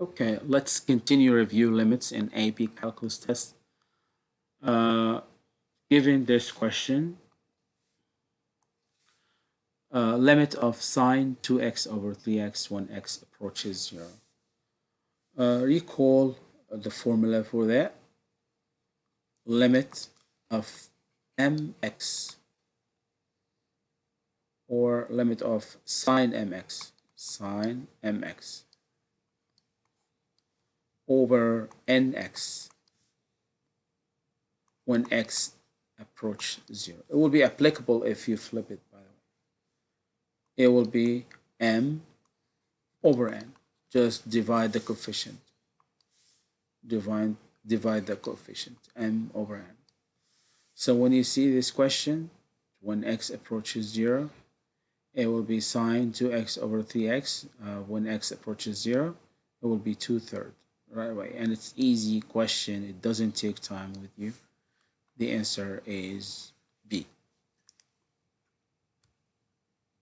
Okay, let's continue review limits in AP calculus test. Uh, given this question, uh, limit of sine 2x over 3x when x approaches 0. Uh, recall the formula for that. Limit of mx or limit of sine mx, sine mx over nx when x approach 0. It will be applicable if you flip it, by the way. It will be m over n. Just divide the coefficient. Divide, divide the coefficient, m over n. So when you see this question, when x approaches 0, it will be sine 2x over 3x. Uh, when x approaches 0, it will be 2 thirds right away. And it's easy question. It doesn't take time with you. The answer is